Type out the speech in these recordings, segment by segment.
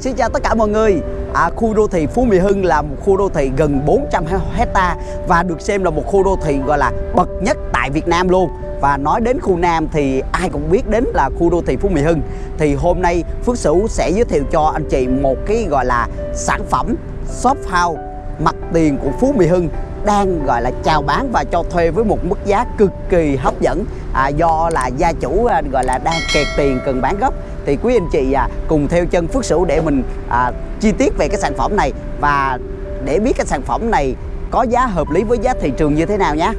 Xin chào tất cả mọi người. À, Khu đô thị Phú Mỹ Hưng là một khu đô thị gần 400 hecta Và được xem là một khu đô thị gọi là bậc nhất tại Việt Nam luôn. Và nói đến khu Nam thì ai cũng biết đến là khu đô thị Phú Mỹ Hưng. Thì hôm nay Phước Sửu sẽ giới thiệu cho anh chị một cái gọi là sản phẩm shop house mặt tiền của Phú Mỹ Hưng đang gọi là chào bán và cho thuê với một mức giá cực kỳ hấp dẫn. À, do là gia chủ à, gọi là đang kẹt tiền cần bán gấp thì quý anh chị à, cùng theo chân Phước Sửu để mình à, chi tiết về cái sản phẩm này và để biết cái sản phẩm này có giá hợp lý với giá thị trường như thế nào nhé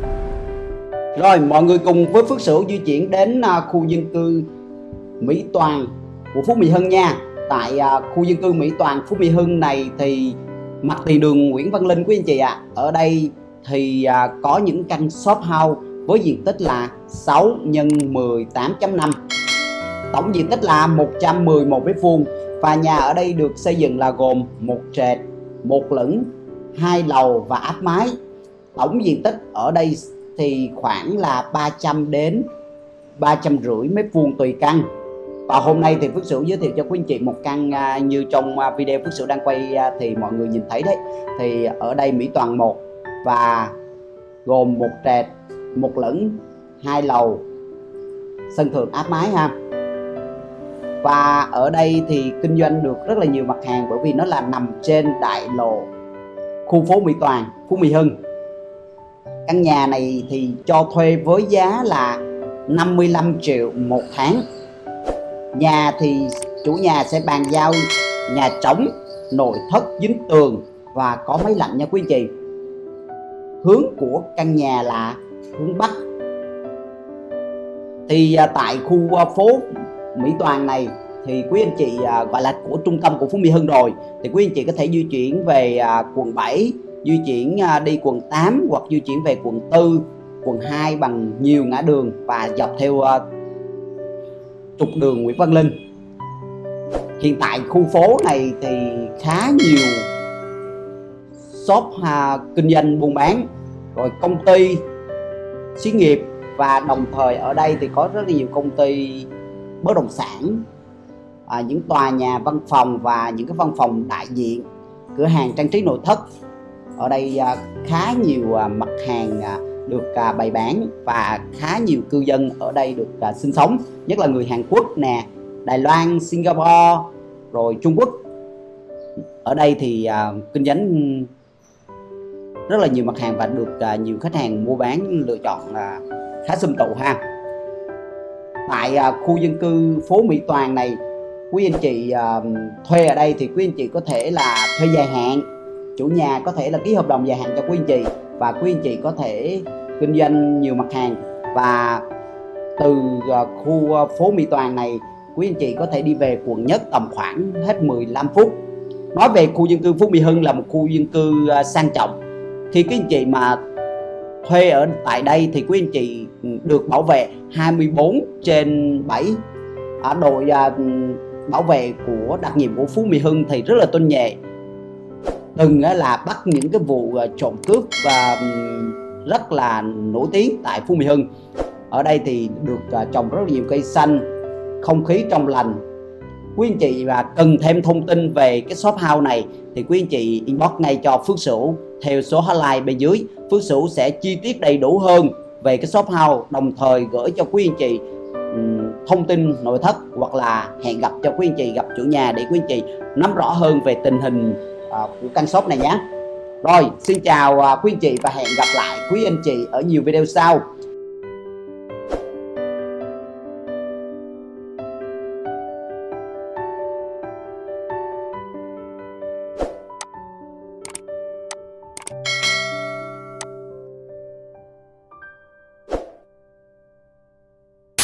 rồi mọi người cùng với Phước Sửu di chuyển đến à, khu dân cư Mỹ Toàn của Phú Mỹ Hưng nha. Tại à, khu dân cư Mỹ Toàn Phú Mỹ Hưng này thì mặt tiền đường Nguyễn Văn Linh quý anh chị ạ. À. ở đây thì à, có những căn shop house với diện tích là 6 x 18.5 tổng diện tích là 111 mét vuông và nhà ở đây được xây dựng là gồm một trệt, một lửng, hai lầu và áp mái. Tổng diện tích ở đây thì khoảng là 300 đến 350 mét vuông tùy căn. Và hôm nay thì Phước Sửu giới thiệu cho quý anh chị một căn à, như trong à, video Phước Sửu đang quay à, thì mọi người nhìn thấy đấy. Thì ở đây Mỹ Toàn 1 và gồm một trệt, một lửng, hai lầu, sân thượng áp mái ha và ở đây thì kinh doanh được rất là nhiều mặt hàng bởi vì nó là nằm trên đại lộ khu phố Mỹ Toàn, Phú Mỹ Hưng. Căn nhà này thì cho thuê với giá là 55 triệu một tháng. Nhà thì chủ nhà sẽ bàn giao nhà trống nội thất dính tường và có máy lạnh nha quý anh chị. Hướng của căn nhà là hướng Bắc. Thì à, tại khu à, phố Mỹ Toàn này thì quý anh chị à, gọi là của trung tâm của Phú Mỹ Hưng rồi. Thì quý anh chị có thể di chuyển về à, quận 7 di chuyển à, đi quận 8 hoặc di chuyển về quận 4 quận 2 bằng nhiều ngã đường và dọc theo à, trục đường Nguyễn Văn Linh. Hiện tại khu phố này thì khá nhiều shop à, kinh doanh buôn bán rồi công ty xí nghiệp và đồng thời ở đây thì có rất là nhiều công ty bất động sản à, những tòa nhà văn phòng và những cái văn phòng đại diện cửa hàng trang trí nội thất. Ở đây à, khá nhiều à, mặt hàng à, được à, bày bán và khá nhiều cư dân ở đây được à, sinh sống nhất là người Hàn Quốc nè Đài Loan Singapore rồi Trung Quốc. Ở đây thì à, kinh doanh rất là nhiều mặt hàng và được à, nhiều khách hàng mua bán lựa chọn à, khá xâm tụ ha tại à, khu dân cư phố Mỹ Toàn này. Quý anh chị uh, thuê ở đây thì quý anh chị có thể là thuê dài hạn. Chủ nhà có thể là ký hợp đồng dài hạn cho quý anh chị và quý anh chị có thể kinh doanh nhiều mặt hàng. Và từ uh, khu uh, phố Mỹ Toàn này quý anh chị có thể đi về quận nhất tầm khoảng hết 15 phút. Nói về khu dân cư Phú Mỹ Hưng là một khu dân cư uh, sang trọng. Thì quý anh chị mà thuê ở tại đây thì quý anh chị được bảo vệ 24 trên 7 ở đội à, bảo vệ của đặc nhiệm của Phú Mỹ Hưng thì rất là tôn nhẹ. Từng là bắt những cái vụ à, trộm cướp và rất là nổi tiếng tại Phú Mỹ Hưng. Ở đây thì được à, trồng rất nhiều cây xanh, không khí trong lành. Quý anh chị và cần thêm thông tin về cái shop house này thì quý anh chị inbox ngay cho Phước Sửu theo số hotline bên dưới Phước Sửu sẽ chi tiết đầy đủ hơn về cái shop house, đồng thời gửi cho quý anh chị thông tin nội thất hoặc là hẹn gặp cho quý anh chị, gặp chủ nhà để quý anh chị nắm rõ hơn về tình hình à, của căn shop này nhé. Rồi, xin chào à, quý anh chị và hẹn gặp lại quý anh chị ở nhiều video sau.